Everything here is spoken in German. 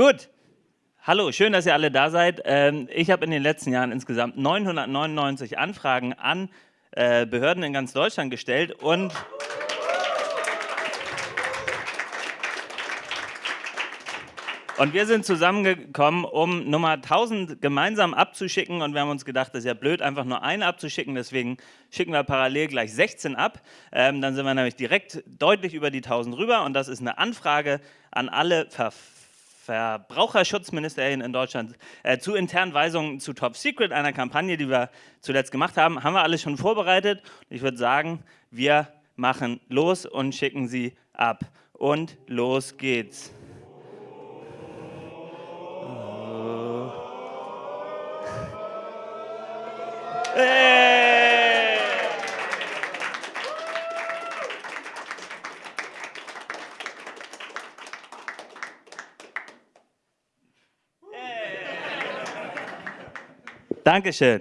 Gut. Hallo, schön, dass ihr alle da seid. Ähm, ich habe in den letzten Jahren insgesamt 999 Anfragen an äh, Behörden in ganz Deutschland gestellt und Und wir sind zusammengekommen, um Nummer 1000 gemeinsam abzuschicken und wir haben uns gedacht, das ist ja blöd, einfach nur eine abzuschicken, deswegen schicken wir parallel gleich 16 ab. Ähm, dann sind wir nämlich direkt deutlich über die 1000 rüber und das ist eine Anfrage an alle Ver Verbraucherschutzministerien in Deutschland äh, zu internen Weisungen zu Top Secret, einer Kampagne, die wir zuletzt gemacht haben. Haben wir alles schon vorbereitet. Ich würde sagen, wir machen los und schicken sie ab. Und los geht's. Hey! Dankeschön.